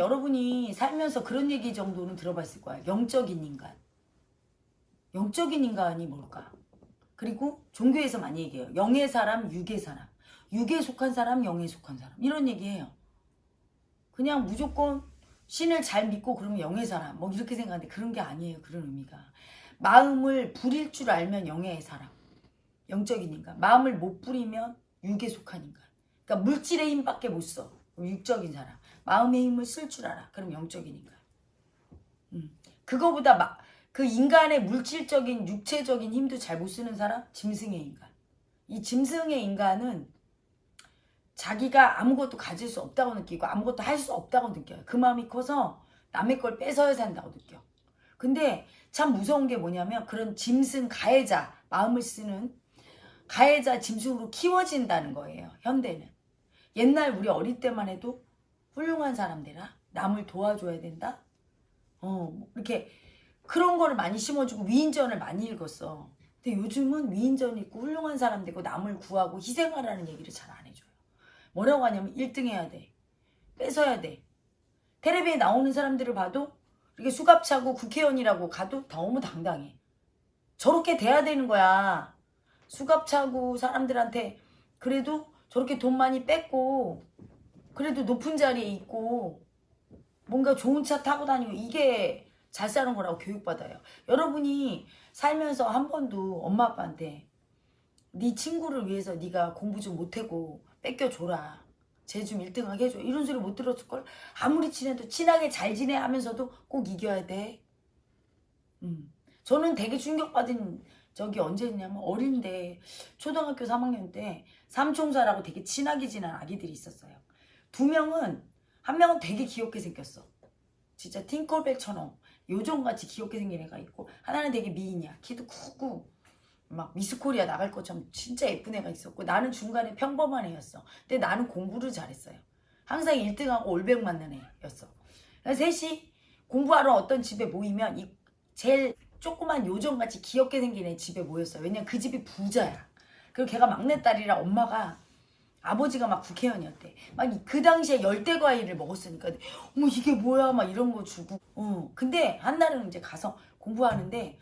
여러분이 살면서 그런 얘기 정도는 들어봤을 거야. 영적인 인간. 영적인 인간이 뭘까? 그리고 종교에서 많이 얘기해요. 영의 사람, 육의 사람. 육에 속한 사람, 영에 속한 사람. 이런 얘기해요. 그냥 무조건 신을 잘 믿고 그러면 영의 사람. 뭐 이렇게 생각하는데 그런 게 아니에요. 그런 의미가. 마음을 부릴 줄 알면 영의 사람. 영적인 인간. 마음을 못 부리면 육에 속한 인간. 그러니까 물질의 힘밖에 못 써. 육적인 사람. 마음의 힘을 쓸 줄 알아. 그럼 인간. 음. 그거보다 마, 그 인간의 물질적인 육체적인 힘도 잘 못 쓰는 사람? 짐승의 인간. 이 짐승의 인간은 자기가 아무것도 가질 수 없다고 느끼고 아무것도 할 수 없다고 느껴요. 그 마음이 커서 남의 걸 뺏어야 산다고 느껴. 근데 참 무서운 게 뭐냐면 그런 짐승 가해자 마음을 쓰는 가해자 짐승으로 키워진다는 거예요. 현대는. 옛날 우리 어릴 때만 해도 훌륭한 사람들아 남을 도와줘야 된다. 어 이렇게 그런 거를 많이 심어주고 위인전을 많이 읽었어. 근데 요즘은 위인전 읽고 훌륭한 사람 되고 남을 구하고 희생하라는 얘기를 잘 안 해줘요. 뭐라고 하냐면 1등 해야 돼. 뺏어야 돼. 텔레비에 나오는 사람들을 봐도 이렇게 수갑차고 국회의원이라고 가도 너무 당당해. 저렇게 돼야 되는 거야. 수갑차고 사람들한테 그래도 저렇게 돈 많이 뺏고 그래도 높은 자리에 있고 뭔가 좋은 차 타고 다니고 이게 잘 사는 거라고 교육받아요. 여러분이 살면서 한 번도 엄마 아빠한테 네 친구를 위해서 네가 공부 좀 못하고 뺏겨줘라. 쟤 좀 1등하게 해줘. 이런 소리 못 들었을걸? 아무리 친해도 친하게 잘 지내 하면서도 꼭 이겨야 돼. 음. 저는 되게 충격받은 적이 언제였냐면 어린데 초등학교 3학년 때 삼총사라고 되게 친하게 지낸 아기들이 있었어요. 두 명은 한 명은 되게 귀엽게 생겼어. 진짜 팅콜백처럼 요정같이 귀엽게 생긴 애가 있고 하나는 되게 미인이야. 키도 크고 막 미스코리아 나갈 것처럼 진짜 예쁜 애가 있었고 나는 중간에 평범한 애였어. 근데 나는 공부를 잘했어요. 항상 1등하고 올백 맞는 애였어. 셋이 공부하러 어떤 집에 모이면 이 제일 조그만 요정같이 귀엽게 생긴 애 집에 모였어요. 왜냐면 그 집이 부자야. 그리고 걔가 막내딸이라 엄마가 아버지가 막 국회의원이었대. 막 그 당시에 열대 과일을 먹었으니까 어머 이게 뭐야 막 이런 거 주고. 어. 근데 한날은 이제 가서 공부하는데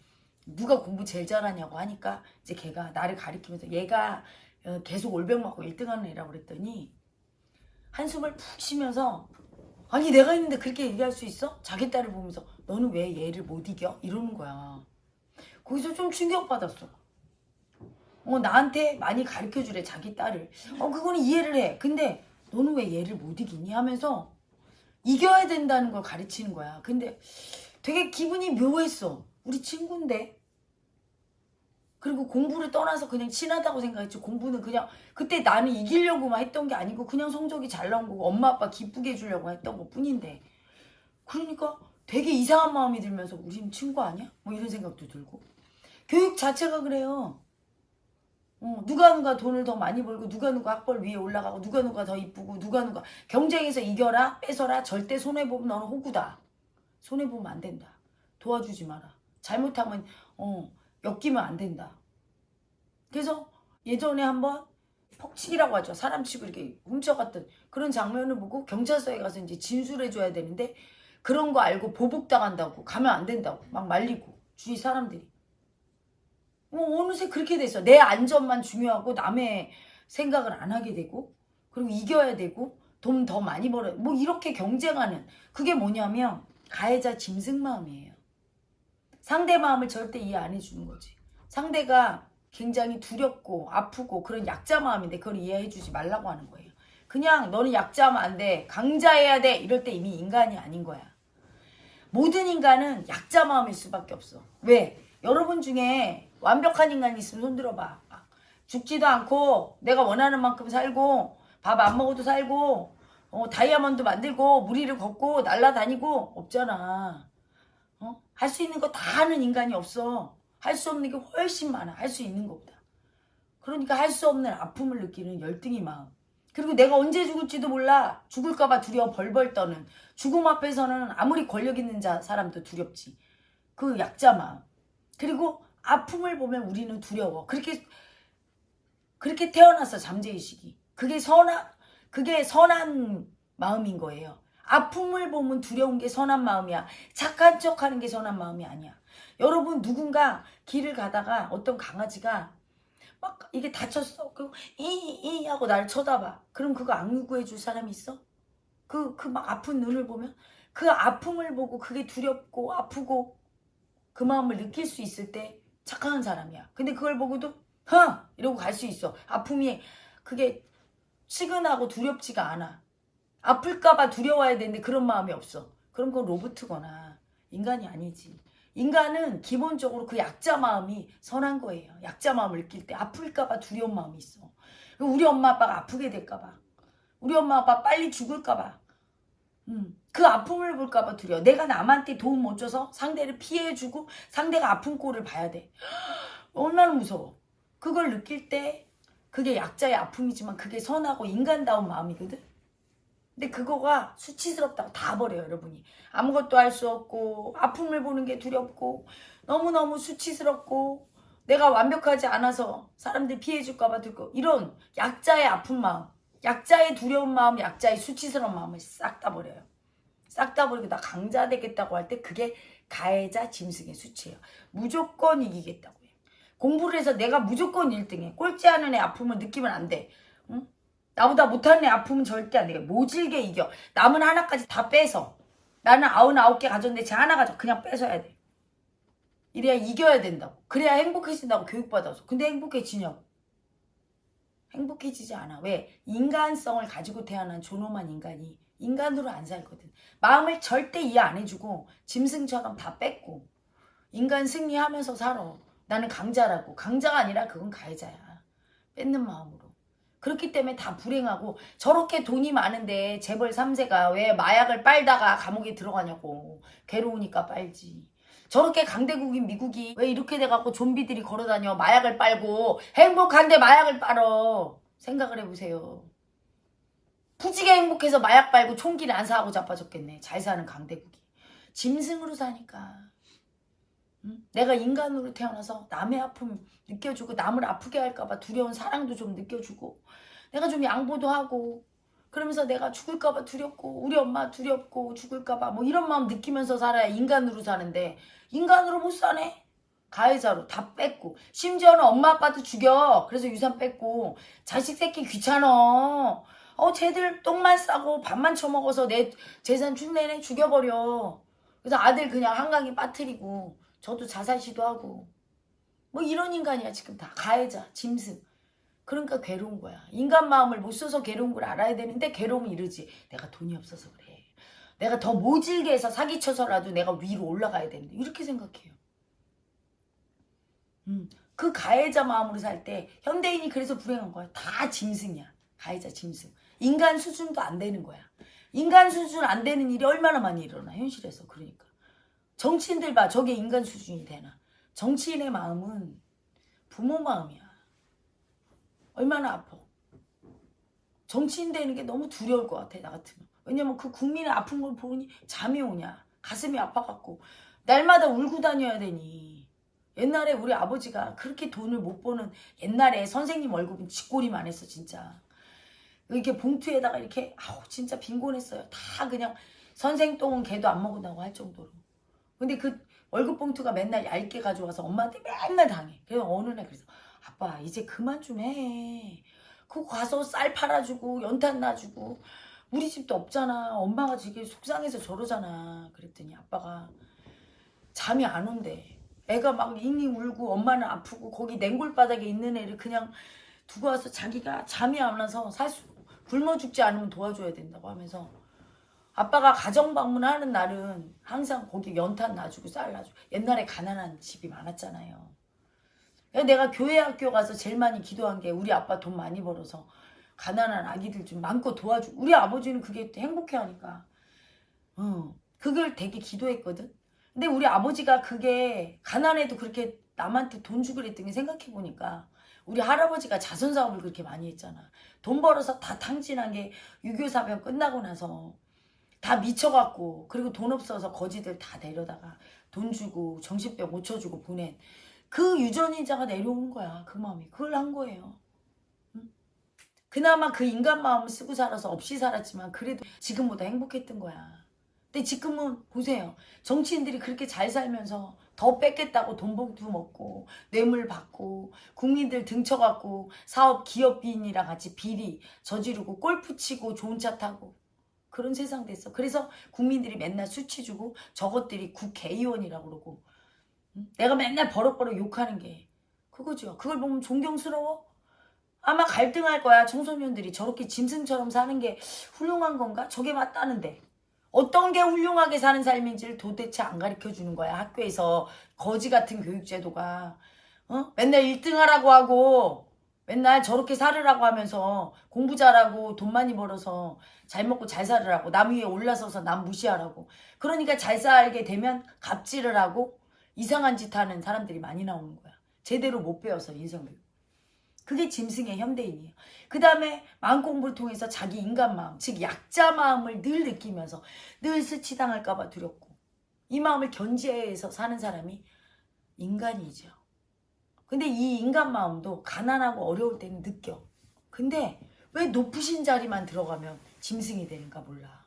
누가 공부 제일 잘하냐고 하니까 이제 걔가 나를 가리키면서 얘가 어, 계속 올백 맞고 1등하는 애라고 그랬더니 한숨을 푹 쉬면서 아니 내가 있는데 그렇게 얘기할 수 있어? 자기 딸을 보면서 너는 왜 얘를 못 이겨? 이러는 거야. 거기서 좀 충격받았어. 어 나한테 많이 가르쳐 주래 자기 딸을. 어 그거는 이해를 해. 근데 너는 왜 얘를 못 이기니 하면서 이겨야 된다는 걸 가르치는 거야. 근데 되게 기분이 묘했어. 우리 친구인데. 그리고 공부를 떠나서 그냥 친하다고 생각했지 공부는 그냥 그때 나는 이기려고만 했던 게 아니고 그냥 성적이 잘 나온 거고 엄마 아빠 기쁘게 해주려고 했던 것 뿐인데 그러니까 되게 이상한 마음이 들면서 우리는 친구 아니야? 뭐 이런 생각도 들고 교육 자체가 그래요 어, 누가 누가 돈을 더 많이 벌고 누가 누가 학벌 위에 올라가고 누가 누가 더 이쁘고 누가 누가 경쟁에서 이겨라 뺏어라 절대 손해보면 너는 호구다. 손해보면 안 된다. 도와주지 마라. 잘못하면 어 엮이면 안 된다. 그래서 예전에 한번 폭치기라고 하죠. 사람 치고 이렇게 훔쳐갔던 그런 장면을 보고 경찰서에 가서 이제 진술해줘야 되는데 그런 거 알고 보복당한다고 가면 안 된다고 막 말리고. 주위 사람들이 뭐 어느새 그렇게 됐어. 내 안전만 중요하고 남의 생각을 안 하게 되고 그리고 이겨야 되고 돈 더 많이 벌어야 뭐 이렇게 경쟁하는 그게 뭐냐면 가해자 짐승 마음이에요. 상대 마음을 절대 이해 안 해주는 거지. 상대가 굉장히 두렵고 아프고 그런 약자 마음인데 그걸 이해해 주지 말라고 하는 거예요. 그냥 너는 약자면 안 돼. 강자해야 돼. 이럴 때 이미 인간이 아닌 거야. 모든 인간은 약자 마음일 수밖에 없어. 왜? 여러분 중에 완벽한 인간이 있으면 손들어봐. 죽지도 않고 내가 원하는 만큼 살고 밥 안 먹어도 살고 어, 다이아몬드 만들고 무리를 걷고 날라다니고 없잖아. 어? 할 수 있는 거 다 하는 인간이 없어. 할 수 없는 게 훨씬 많아. 할 수 있는 것보다. 그러니까 할 수 없는 아픔을 느끼는 열등의 마음. 그리고 내가 언제 죽을지도 몰라. 죽을까봐 두려워 벌벌 떠는. 죽음 앞에서는 아무리 권력 있는 자 사람도 두렵지. 그 약자 마음. 그리고 아픔을 보면 우리는 두려워. 그렇게 그렇게 태어나서 잠재의식이. 그게 선한 그게 선한 마음인 거예요. 아픔을 보면 두려운 게 선한 마음이야. 착한 척 하는 게 선한 마음이 아니야. 여러분 누군가 길을 가다가 어떤 강아지가 막 이게 다쳤어. 그리고 이이 하고 나를 쳐다봐. 그럼 그거 악구해 줄 사람이 있어? 그 그 막 아픈 눈을 보면 그 아픔을 보고 그게 두렵고 아프고 그 마음을 느낄 수 있을 때 착한 사람이야. 근데 그걸 보고도 허 이러고 갈 수 있어. 아픔이 그게 치근하고 두렵지가 않아. 아플까봐 두려워야 되는데 그런 마음이 없어. 그럼 그건 로봇이거나 인간이 아니지. 인간은 기본적으로 그 약자 마음이 선한 거예요. 약자 마음을 느낄 때 아플까봐 두려운 마음이 있어. 우리 엄마 아빠가 아프게 될까봐. 우리 엄마 아빠 빨리 죽을까봐. 음, 그 아픔을 볼까봐 두려워. 내가 남한테 도움 못 줘서 상대를 피해주고 상대가 아픈 꼴을 봐야 돼. 얼마나 무서워. 그걸 느낄 때 그게 약자의 아픔이지만 그게 선하고 인간다운 마음이거든. 근데 그거가 수치스럽다고 다 버려요, 여러분이. 아무것도 할 수 없고, 아픔을 보는 게 두렵고, 너무너무 수치스럽고, 내가 완벽하지 않아서 사람들 피해줄까봐 들고, 이런 약자의 아픈 마음, 약자의 두려운 마음, 약자의 수치스러운 마음을 싹 다 버려요. 싹 다 버리고, 나 강자 되겠다고 할 때 그게 가해자 짐승의 수치예요. 무조건 이기겠다고 해요. 공부를 해서 내가 무조건 1등해. 꼴찌 하는 애 아픔을 느끼면 안 돼. 응? 나보다 못하는 애 아프면 절대 안 돼. 모질게 이겨. 남은 하나까지 다 빼서. 나는 아흔아홉 개 가졌는데 쟤 하나 가져. 그냥 뺏어야 돼. 이래야 이겨야 된다고. 그래야 행복해진다고 교육받아서. 근데 행복해지냐고. 행복해지지 않아. 왜? 인간성을 가지고 태어난 존엄한 인간이 인간으로 안 살거든. 마음을 절대 이해 안 해주고 짐승처럼 다 뺏고 인간 승리하면서 살아. 나는 강자라고. 강자가 아니라 그건 가해자야. 뺏는 마음으로. 그렇기 때문에 다 불행하고 저렇게 돈이 많은데 재벌 3세가 왜 마약을 빨다가 감옥에 들어가냐고 괴로우니까 빨지 저렇게 강대국인 미국이 왜 이렇게 돼갖고 좀비들이 걸어다녀 마약을 빨고 행복한데 마약을 빨어 생각을 해보세요 부지게 행복해서 마약 빨고 총기를 안 사고 자빠졌겠네. 잘 사는 강대국이. 짐승으로 사니까. 응? 내가 인간으로 태어나서 남의 아픔 느껴주고 남을 아프게 할까봐 두려운 사랑도 좀 느껴주고 내가 좀 양보도 하고 그러면서 내가 죽을까봐 두렵고 우리 엄마 두렵고 죽을까봐 뭐 이런 마음 느끼면서 살아야 인간으로 사는데 인간으로 못 사네. 가해자로 다 뺏고 심지어는 엄마 아빠도 죽여. 그래서 유산 뺏고 자식 새끼 귀찮어 어 쟤들 똥만 싸고 밥만 처먹어서 내 재산 축내내 죽여버려. 그래서 아들 그냥 한강에 빠뜨리고 저도 자살 시도하고. 뭐 이런 인간이야 지금 다. 가해자 짐승. 그러니까 괴로운 거야. 인간 마음을 못 써서 괴로운 걸 알아야 되는데 괴로움을 이르지. 내가 돈이 없어서 그래. 내가 더 모질게 해서 사기쳐서라도 내가 위로 올라가야 되는데. 이렇게 생각해요. 음, 그 가해자 마음으로 살 때 현대인이 그래서 불행한 거야. 다 짐승이야. 가해자 짐승 인간 수준도 안 되는 거야. 인간 수준 안 되는 일이 얼마나 많이 일어나 현실에서. 그러니까. 정치인들 봐. 저게 인간 수준이 되나. 정치인의 마음은 부모 마음이야. 얼마나 아파. 정치인 되는 게 너무 두려울 것 같아 나 같으면. 왜냐면 그 국민의 아픈 걸 보니 잠이 오냐. 가슴이 아파갖고. 날마다 울고 다녀야 되니. 옛날에 우리 아버지가 그렇게 돈을 못 버는 옛날에 선생님 월급은 쥐꼬리만 했어 진짜 이렇게 봉투에다가 이렇게 아우 진짜 빈곤했어요 다 그냥 선생 똥은 개도 안 먹는다고 할 정도로 근데 그 월급 봉투가 맨날 얇게 가져와서 엄마한테 맨날 당해. 그래서 어느 날 그래서 아빠 이제 그만 좀 해. 그거 가서 쌀 팔아주고 연탄 놔주고 우리 집도 없잖아. 엄마가 되게 속상해서 저러잖아. 그랬더니 아빠가 잠이 안 온대. 애가 막 잉잉 울고 엄마는 아프고 거기 냉골 바닥에 있는 애를 그냥 두고 와서 자기가 잠이 안 와서 살 수 굶어 죽지 않으면 도와줘야 된다고 하면서 아빠가 가정 방문하는 날은 항상 거기 연탄 놔주고 쌀 놔주고 옛날에 가난한 집이 많았잖아요. 내가 교회 학교 가서 제일 많이 기도한 게 우리 아빠 돈 많이 벌어서 가난한 아기들 좀 많고 도와주고 우리 아버지는 그게 행복해하니까 어, 그걸 되게 기도했거든. 근데 우리 아버지가 그게 가난해도 그렇게 남한테 돈 주고 그랬더니 생각해보니까 우리 할아버지가 자선 사업을 그렇게 많이 했잖아. 돈 벌어서 다 탕진한 게 6.25 사병 끝나고 나서 다 미쳐갖고 그리고 돈 없어서 거지들 다 내려다가 돈 주고 정신병 고쳐주고 보낸 그 유전인자가 내려온 거야 그 마음이 그걸 한 거예요 응? 그나마 그 인간 마음을 쓰고 살아서 없이 살았지만 그래도 지금보다 행복했던 거야. 근데 지금은 보세요. 정치인들이 그렇게 잘 살면서 더 뺏겠다고 돈 봉투 먹고 뇌물 받고 국민들 등쳐갖고 사업 기업인이랑 같이 비리 저지르고 골프 치고 좋은 차 타고 그런 세상 됐어. 그래서 국민들이 맨날 수치 주고 저것들이 국회의원이라고 그러고 응? 내가 맨날 버럭버럭 욕하는 게 그거죠. 그걸 보면 존경스러워? 아마 갈등할 거야. 청소년들이 저렇게 짐승처럼 사는 게 훌륭한 건가? 저게 맞다는데. 어떤 게 훌륭하게 사는 삶인지를 도대체 안 가르쳐 주는 거야. 학교에서 거지 같은 교육제도가. 어? 맨날 1등 하라고 하고 맨날 저렇게 살으라고 하면서 공부 잘하고 돈 많이 벌어서 잘 먹고 잘 살으라고 남 위에 올라서서 남 무시하라고 그러니까 잘 살게 되면 갑질을 하고 이상한 짓 하는 사람들이 많이 나오는 거야. 제대로 못 배워서 인성교육. 그게 짐승의 현대인이에요. 그 다음에 마음 공부를 통해서 자기 인간 마음, 즉 약자 마음을 늘 느끼면서 늘 스치당할까 봐 두렵고 이 마음을 견제해서 사는 사람이 인간이죠. 근데 이 인간 마음도 가난하고 어려울 때는 느껴. 근데 왜 높으신 자리만 들어가면 짐승이 되는가 몰라.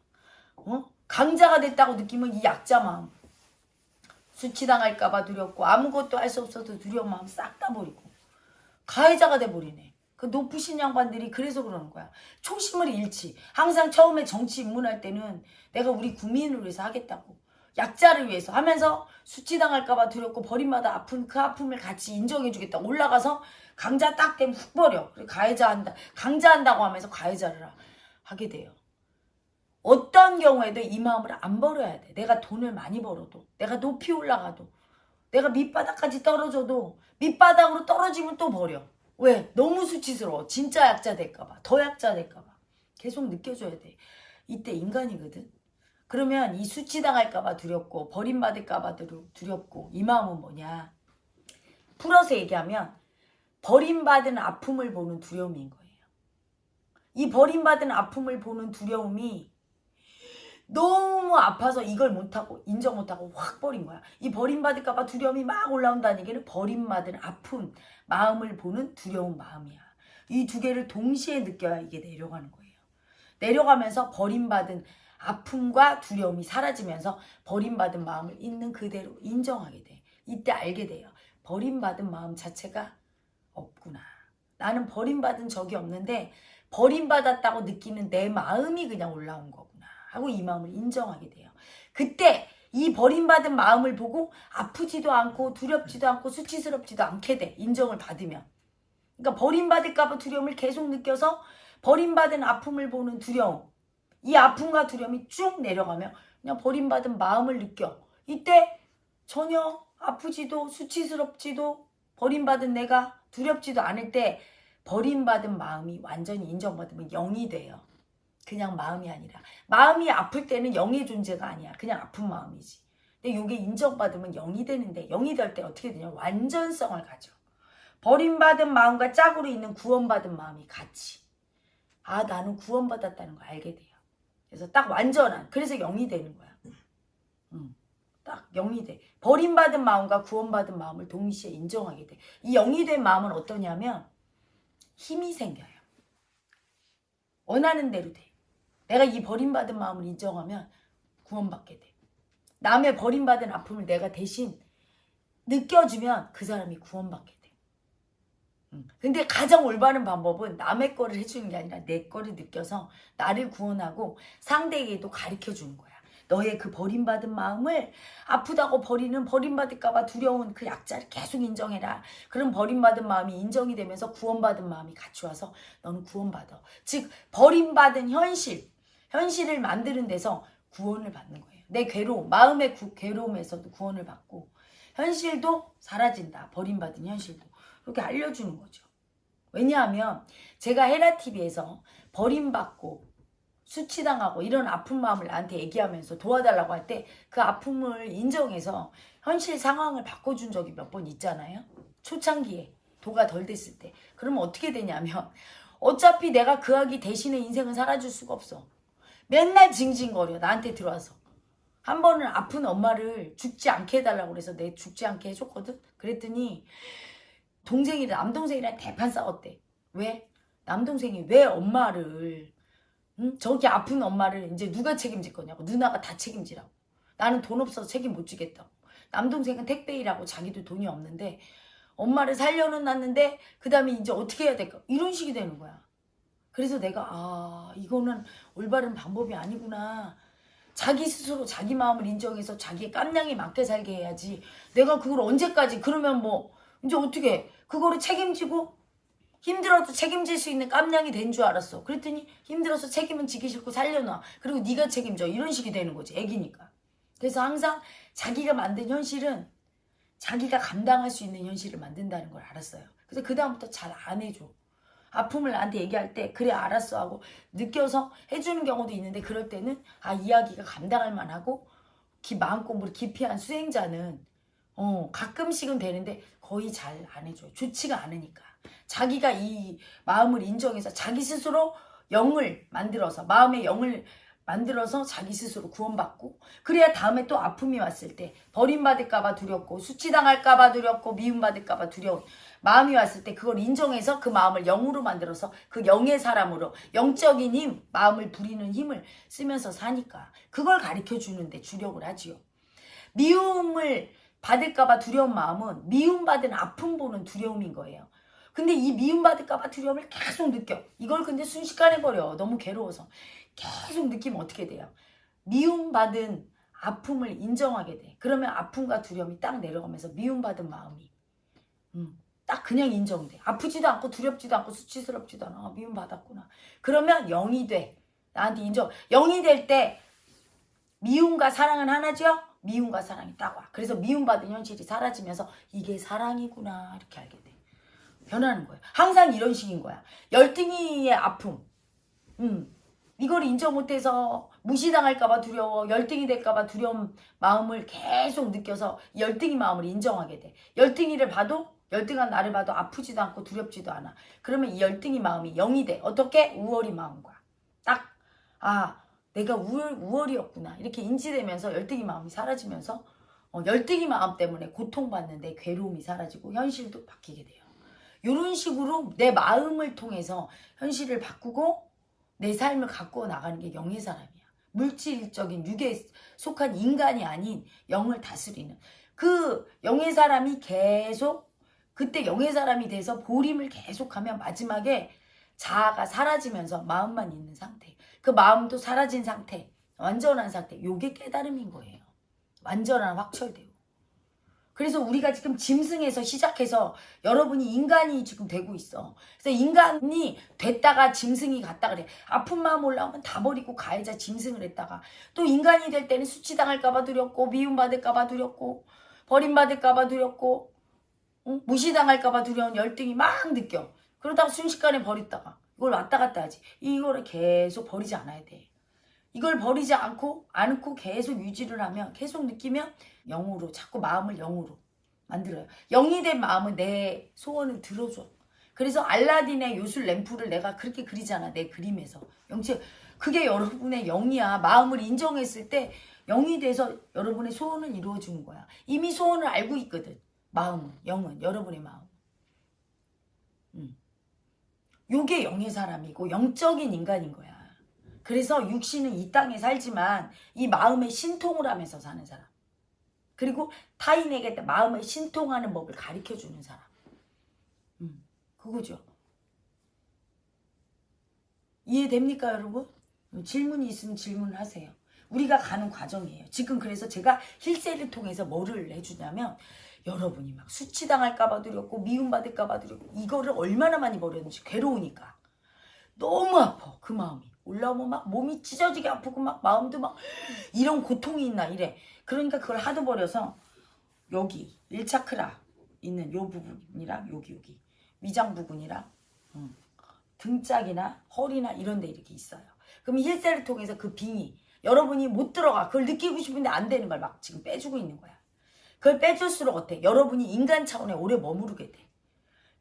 어? 강자가 됐다고 느끼면 이 약자 마음. 수치당할까 봐 두렵고 아무것도 할 수 없어도 두려운 마음 싹 다 버리고 가해자가 돼버리네. 그 높으신 양반들이 그래서 그러는 거야. 초심을 잃지. 항상 처음에 정치 입문할 때는 내가 우리 국민을 위해서 하겠다고. 약자를 위해서 하면서 수치당할까봐 두렵고 버림받아 아픈 그 아픔을 같이 인정해주겠다. 올라가서 강자 딱 되면 훅 버려. 가해자 한다. 강자 한다고 하면서 가해자를 하- 하게 돼요. 어떤 경우에도 이 마음을 안 버려야 돼. 내가 돈을 많이 벌어도, 내가 높이 올라가도, 내가 밑바닥까지 떨어져도 밑바닥으로 떨어지면 또 버려. 왜? 너무 수치스러워. 진짜 약자 될까봐. 더 약자 될까봐. 계속 느껴줘야 돼. 이때 인간이거든. 그러면 이 수치당할까봐 두렵고 버림받을까봐 두렵고 이 마음은 뭐냐? 풀어서 얘기하면 버림받은 아픔을 보는 두려움인 거예요. 이 버림받은 아픔을 보는 두려움이 너무 아파서 이걸 못하고 인정 못하고 확 버린 거야. 이 버림받을까봐 두려움이 막 올라온다는 얘기는 버림받은 아픈 마음을 보는 두려운 마음이야. 이 두 개를 동시에 느껴야 이게 내려가는 거예요. 내려가면서 버림받은 아픔과 두려움이 사라지면서 버림받은 마음을 있는 그대로 인정하게 돼. 이때 알게 돼요. 버림받은 마음 자체가 없구나. 나는 버림받은 적이 없는데 버림받았다고 느끼는 내 마음이 그냥 올라온 거구나. 하고 이 마음을 인정하게 돼요. 그때 이 버림받은 마음을 보고 아프지도 않고 두렵지도 않고 수치스럽지도 않게 돼. 인정을 받으면. 그러니까 버림받을까봐 두려움을 계속 느껴서 버림받은 아픔을 보는 두려움. 이 아픔과 두려움이 쭉 내려가면 그냥 버림받은 마음을 느껴. 이때 전혀 아프지도 수치스럽지도 버림받은 내가 두렵지도 않을 때 버림받은 마음이 완전히 인정받으면 영이 돼요. 그냥 마음이 아니라 마음이 아플 때는 영의 존재가 아니야. 그냥 아픈 마음이지. 근데 이게 인정받으면 영이 되는데 영이 될 때 어떻게 되냐? 완전성을 가져. 버림받은 마음과 짝으로 있는 구원받은 마음이 같이. 아 나는 구원받았다는 걸 알게 돼요. 그래서 딱 완전한 그래서 영이 되는 거야. 음, 딱 영이 돼. 버림받은 마음과 구원받은 마음을 동시에 인정하게 돼. 이 영이 된 마음은 어떠냐면 힘이 생겨요. 원하는 대로 돼. 내가 이 버림받은 마음을 인정하면 구원받게 돼. 남의 버림받은 아픔을 내가 대신 느껴주면 그 사람이 구원받게 돼. 음. 근데 가장 올바른 방법은 남의 거를 해주는 게 아니라 내 거를 느껴서 나를 구원하고 상대에게도 가르쳐 주는 거야. 너의 그 버림받은 마음을 아프다고 버리는 버림받을까봐 두려운 그 약자를 계속 인정해라. 그럼 버림받은 마음이 인정이 되면서 구원받은 마음이 같이 와서 너는 구원받아. 즉 버림받은 현실, 현실을 만드는 데서 구원을 받는 거예요. 내 괴로움, 마음의 구- 괴로움에서도 구원을 받고 현실도 사라진다. 버림받은 현실도. 이렇게 알려주는 거죠. 왜냐하면 제가 헤라TV에서 버림받고 수치당하고 이런 아픈 마음을 나한테 얘기하면서 도와달라고 할 때 그 아픔을 인정해서 현실 상황을 바꿔준 적이 몇 번 있잖아요. 초창기에 도가 덜 됐을 때. 그러면 어떻게 되냐면 어차피 내가 그 아기 대신에 인생을 살아줄 수가 없어. 맨날 징징거려 나한테 들어와서. 한 번은 아픈 엄마를 죽지 않게 해달라고 그래서 내 죽지 않게 해줬거든. 그랬더니 동생이랑 남동생이랑 대판 싸웠대. 왜? 남동생이 왜 엄마를 응? 저기 아픈 엄마를 이제 누가 책임질 거냐고 누나가 다 책임지라고 나는 돈 없어서 책임 못 지겠다고 남동생은 택배 일하고 자기도 돈이 없는데 엄마를 살려는 놨는데 그 다음에 이제 어떻게 해야 될까 이런 식이 되는 거야 그래서 내가 아 이거는 올바른 방법이 아니구나. 자기 스스로 자기 마음을 인정해서 자기의 깜냥에 맞게 살게 해야지. 내가 그걸 언제까지 그러면 뭐 이제 어떻게? 그거를 책임지고 힘들어도 책임질 수 있는 깜냥이 된 줄 알았어. 그랬더니 힘들어서 책임은 지기 싫고 살려놔. 그리고 네가 책임져. 이런 식이 되는 거지 애기니까. 그래서 항상 자기가 만든 현실은 자기가 감당할 수 있는 현실을 만든다는 걸 알았어요. 그래서 그 다음부터 잘 안 해줘 아픔을 나한테 얘기할 때 그래 알았어 하고 느껴서 해주는 경우도 있는데 그럴 때는 아 이야기가 감당할 만하고 기, 마음 공부를 깊이 한 수행자는 어 가끔씩은 되는데 거의 잘 안 해줘요. 좋지가 않으니까. 자기가 이 마음을 인정해서 자기 스스로 영을 만들어서 마음의 영을 만들어서 자기 스스로 구원받고 그래야 다음에 또 아픔이 왔을 때 버림받을까봐 두렵고 수치당할까봐 두렵고 미움받을까봐 두려운 마음이 왔을 때 그걸 인정해서 그 마음을 영으로 만들어서 그 영의 사람으로 영적인 힘, 마음을 부리는 힘을 쓰면서 사니까 그걸 가르쳐 주는데 주력을 하지요. 미움을 받을까봐 두려운 마음은 미움받은 아픔 보는 두려움인 거예요. 근데 이 미움받을까봐 두려움을 계속 느껴. 이걸 근데 순식간에 버려. 너무 괴로워서. 계속 느끼면 어떻게 돼요? 미움받은 아픔을 인정하게 돼. 그러면 아픔과 두려움이 딱 내려가면서 미움받은 마음이 음, 딱 그냥 인정돼. 아프지도 않고 두렵지도 않고 수치스럽지도 않아. 아, 미움받았구나. 그러면 영이 돼. 나한테 인정. 영이 될 때 미움과 사랑은 하나죠? 미움과 사랑이 딱 와. 그래서 미움받은 현실이 사라지면서 이게 사랑이구나 이렇게 알게 돼. 변하는 거예요. 항상 이런 식인 거야. 열등이의 아픔. 음. 이걸 인정 못해서 무시당할까봐 두려워 열등이 될까봐 두려운 마음을 계속 느껴서 열등이 마음을 인정하게 돼. 열등이를 봐도 열등한 나를 봐도 아프지도 않고 두렵지도 않아. 그러면 이 열등이 마음이 영이 돼. 어떻게? 우월이 마음과. 딱 아 내가 우월, 우월이었구나. 이렇게 인지되면서 열등이 마음이 사라지면서 어, 열등이 마음 때문에 고통받는데 괴로움이 사라지고 현실도 바뀌게 돼요. 이런 식으로 내 마음을 통해서 현실을 바꾸고 내 삶을 갖고 나가는 게 영의 사람이야. 물질적인 육에 속한 인간이 아닌 영을 다스리는 그 영의 사람이 계속 그때 영의 사람이 돼서 보림을 계속하면 마지막에 자아가 사라지면서 마음만 있는 상태 그 마음도 사라진 상태 완전한 상태 요게 깨달음인 거예요. 완전한 확철되고 그래서 우리가 지금 짐승에서 시작해서 여러분이 인간이 지금 되고 있어. 그래서 인간이 됐다가 짐승이 갔다 그래. 아픈 마음 올라오면 다 버리고 가해자 짐승을 했다가 또 인간이 될 때는 수치당할까 봐 두렵고 미움받을까 봐 두렵고 버림받을까 봐 두렵고 응? 무시당할까 봐 두려운 열등이 막 느껴. 그러다가 순식간에 버렸다가 이걸 왔다 갔다 하지. 이거를 계속 버리지 않아야 돼. 이걸 버리지 않고 않고 계속 유지를 하면 계속 느끼면 영으로 자꾸 마음을 영으로 만들어요. 영이 된 마음은 내 소원을 들어줘. 그래서 알라딘의 요술 램프를 내가 그렇게 그리잖아. 내 그림에서. 영체 그게 여러분의 영이야. 마음을 인정했을 때 영이 돼서 여러분의 소원을 이루어주는 거야. 이미 소원을 알고 있거든. 마음은, 영은, 여러분의 마음. 음. 요게 영의 사람이고 영적인 인간인 거야. 그래서 육신은 이 땅에 살지만 이 마음에 신통을 하면서 사는 사람. 그리고 타인에게 마음에 신통하는 법을 가르쳐주는 사람. 음, 그거죠. 이해됩니까 여러분? 질문이 있으면 질문하세요. 우리가 가는 과정이에요. 지금 그래서 제가 힐세를 통해서 뭐를 해주냐면 여러분이 막 수치당할까봐 두렵고 미움받을까봐 두렵고 이거를 얼마나 많이 버렸는지 괴로우니까 너무 아파 그 마음이 올라오면 막 몸이 찢어지게 아프고 막 마음도 막 이런 고통이 있나 이래. 그러니까 그걸 하도 버려서 여기 1차크라 있는 요 부분이랑 여기 여기. 위장 부분이랑 음, 등짝이나 허리나 이런 데 이렇게 있어요. 그럼 힐세를 통해서 그 빙이 여러분이 못 들어가 그걸 느끼고 싶은데 안 되는 걸 막 지금 빼주고 있는 거야. 그걸 빼줄수록 어때? 여러분이 인간 차원에 오래 머무르게 돼.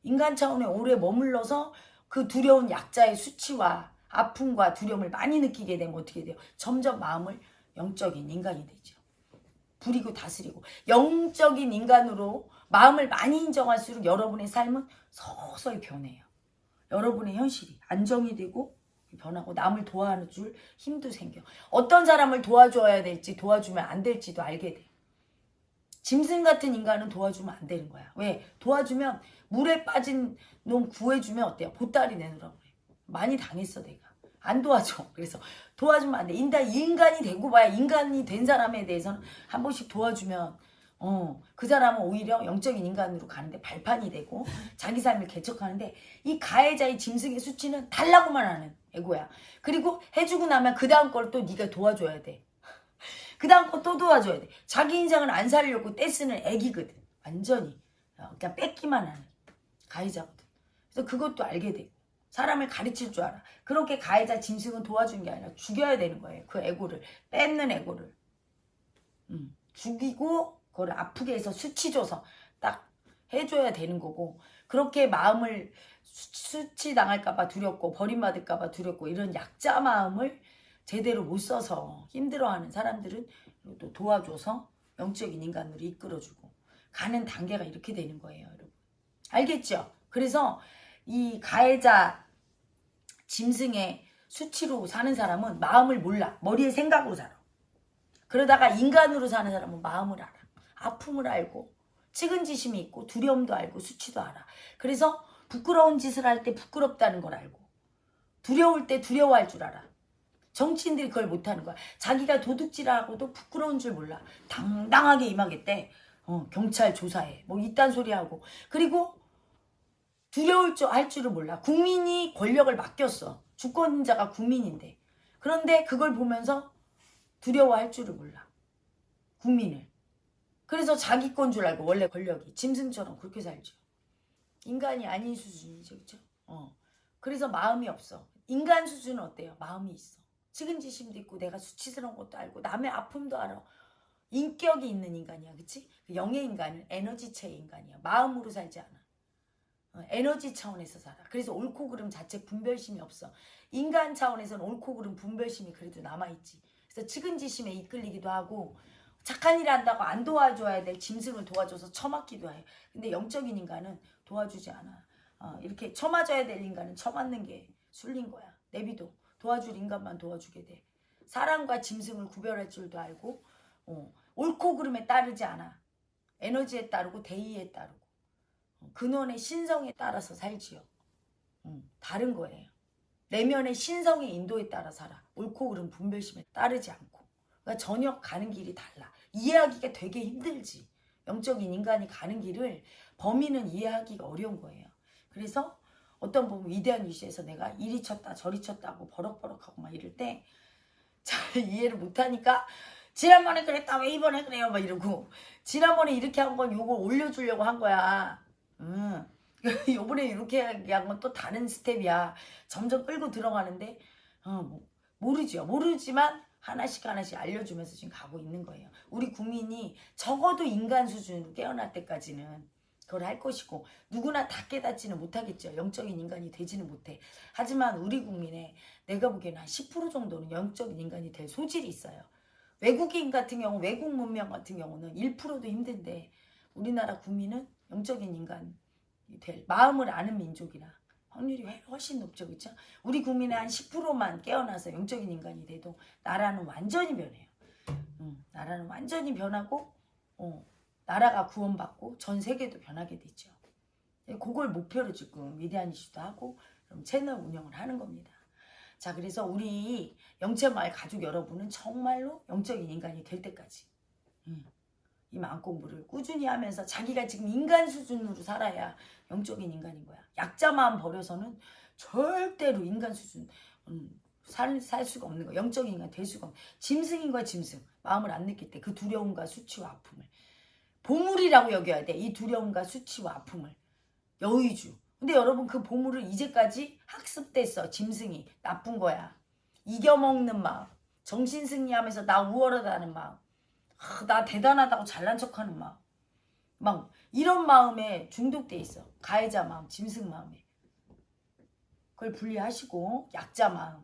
인간 차원에 오래 머물러서 그 두려운 약자의 수치와 아픔과 두려움을 많이 느끼게 되면 어떻게 돼요? 점점 마음을 영적인 인간이 되죠. 부리고 다스리고 영적인 인간으로 마음을 많이 인정할수록 여러분의 삶은 서서히 변해요. 여러분의 현실이 안정이 되고 변하고 남을 도와줄 힘도 생겨. 어떤 사람을 도와줘야 될지 도와주면 안 될지도 알게 돼. 짐승 같은 인간은 도와주면 안 되는 거야. 왜? 도와주면 물에 빠진 놈 구해주면 어때요? 보따리 내놓으라고. 많이 당했어 내가. 안 도와줘. 그래서 도와주면 안 돼. 인다 인간이 되고 봐야 인간이 된 사람에 대해서는 한 번씩 도와주면 어, 그 사람은 오히려 영적인 인간으로 가는데 발판이 되고 자기 삶을 개척하는데 이 가해자의 짐승의 수치는 달라고만 하는 애고야. 그리고 해주고 나면 그 다음 걸 또 네가 도와줘야 돼. 그 다음 거 또 도와줘야 돼. 자기 인생을 안 살려고 떼쓰는 애기거든. 완전히. 어, 그냥 뺏기만 하는 가해자거든. 그래서 그것도 알게 되고 사람을 가르칠 줄 알아. 그렇게 가해자 짐승은 도와주는 게 아니라 죽여야 되는 거예요. 그 애고를. 뺏는 애고를. 음, 죽이고 그걸 아프게 해서 수치 줘서 딱 해줘야 되는 거고 그렇게 마음을 수, 수치 당할까봐 두렵고 버림받을까봐 두렵고 이런 약자 마음을 제대로 못 써서 힘들어하는 사람들은 또 도와줘서 영적인 인간으로 이끌어주고 가는 단계가 이렇게 되는 거예요, 여러분. 알겠죠? 그래서 이 가해자 짐승의 수치로 사는 사람은 마음을 몰라. 머리의 생각으로 살아. 그러다가 인간으로 사는 사람은 마음을 알아. 아픔을 알고 측은지심이 있고 두려움도 알고 수치도 알아. 그래서 부끄러운 짓을 할 때 부끄럽다는 걸 알고 두려울 때 두려워할 줄 알아. 정치인들이 그걸 못하는 거야. 자기가 도둑질하고도 부끄러운 줄 몰라. 당당하게 임하겠대. 어, 경찰 조사해. 뭐 이딴 소리 하고. 그리고 두려울 줄 할 줄을 몰라. 국민이 권력을 맡겼어. 주권자가 국민인데. 그런데 그걸 보면서 두려워할 줄을 몰라. 국민을. 그래서 자기 건 줄 알고 원래 권력이 짐승처럼 그렇게 살죠. 인간이 아닌 수준이죠. 그렇죠? 어. 그래서 마음이 없어. 인간 수준은 어때요? 마음이 있어. 측은지심도 있고 내가 수치스러운 것도 알고 남의 아픔도 알아. 인격이 있는 인간이야. 그치? 그 영의 인간은 에너지체의 인간이야. 마음으로 살지 않아. 어, 에너지 차원에서 살아. 그래서 옳고 그름 자체 분별심이 없어. 인간 차원에서는 옳고 그름 분별심이 그래도 남아있지. 그래서 측은지심에 이끌리기도 하고 착한 일 한다고 안 도와줘야 될 짐승을 도와줘서 처맞기도 해. 근데 영적인 인간은 도와주지 않아. 어, 이렇게 처맞아야 될 인간은 처맞는 게 술린 거야. 내비도 도와줄 인간만 도와주게 돼. 사람과 짐승을 구별할 줄도 알고 어, 옳고 그름에 따르지 않아. 에너지에 따르고 대의에 따르고 어, 근원의 신성에 따라서 살지요. 음, 다른 거예요. 내면의 신성의 인도에 따라 살아. 옳고 그름 분별심에 따르지 않고. 그러니까 전혀 가는 길이 달라. 이해하기가 되게 힘들지. 영적인 인간이 가는 길을 범인은 이해하기가 어려운 거예요. 그래서 어떤 보면 위대한 위시에서 내가 이리 쳤다 저리 쳤다 고 버럭버럭하고 막 이럴 때 잘 이해를 못하니까 지난번에 그랬다 왜 이번에 그래요 막 이러고 지난번에 이렇게 한 건 요거 올려주려고 한 거야. 음. 요번에 이렇게 한 건 또 다른 스텝이야. 점점 끌고 들어가는데 어, 뭐, 모르죠. 모르지만 하나씩 하나씩 알려주면서 지금 가고 있는 거예요. 우리 국민이 적어도 인간 수준으로 깨어날 때까지는 그걸 할 것이고 누구나 다 깨닫지는 못하겠죠. 영적인 인간이 되지는 못해. 하지만 우리 국민의 내가 보기에는 한 10% 정도는 영적인 인간이 될 소질이 있어요. 외국인 같은 경우 외국 문명 같은 경우는 1%도 힘든데 우리나라 국민은 영적인 인간이 될 마음을 아는 민족이라 확률이 훨씬 높죠. 그렇죠? 우리 국민의 한 10%만 깨어나서 영적인 인간이 돼도 나라는 완전히 변해요. 음, 나라는 완전히 변하고 어, 나라가 구원받고 전 세계도 변하게 되죠. 네, 그걸 목표로 지금 위대한 이슈도 하고 채널 운영을 하는 겁니다. 자 그래서 우리 영체마을 가족 여러분은 정말로 영적인 인간이 될 때까지 음, 이 마음 공부를 꾸준히 하면서 자기가 지금 인간 수준으로 살아야 영적인 인간인 거야. 약자 마음 버려서는 절대로 인간 수준 음, 살, 살 수가 없는 거야. 영적인 인간 될 수가 없는 짐승인 거야 짐승. 마음을 안 느낄 때 그 두려움과 수치와 아픔을 보물이라고 여겨야 돼. 이 두려움과 수치와 아픔을. 여의주. 근데 여러분 그 보물을 이제까지 학습됐어. 짐승이. 나쁜 거야. 이겨먹는 마음. 정신승리하면서 나 우월하다는 마음. 아, 나 대단하다고 잘난 척하는 마음. 막 이런 마음에 중독돼 있어. 가해자 마음, 짐승 마음에. 그걸 분리하시고 약자 마음.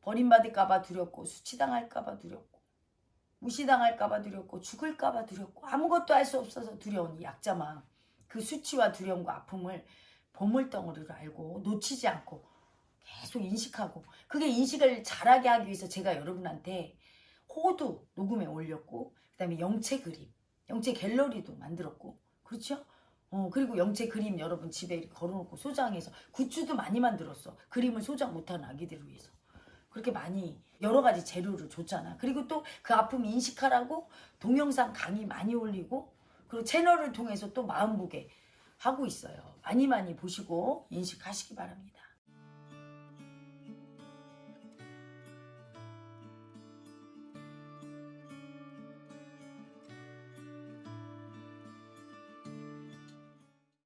버림받을까봐 두렵고 수치당할까봐 두렵고 무시당할까봐 두렵고 죽을까봐 두렵고 아무것도 할 수 없어서 두려운 이 약자 마음 그 수치와 두려움과 아픔을 보물덩어리로 알고 놓치지 않고 계속 인식하고 그게 인식을 잘하게 하기 위해서 제가 여러분한테 호두 녹음에 올렸고 그 다음에 영체 그림, 영체 갤러리도 만들었고 그렇죠? 어 그리고 영체 그림 여러분 집에 걸어놓고 소장해서 굿즈도 많이 만들었어. 그림을 소장 못하는 아기들을 위해서. 그렇게 많이 여러 가지 재료를 줬잖아. 그리고 또 그 아픔 인식하라고 동영상 강의 많이 올리고 그리고 채널을 통해서 또 마음보게 하고 있어요. 많이 많이 보시고 인식하시기 바랍니다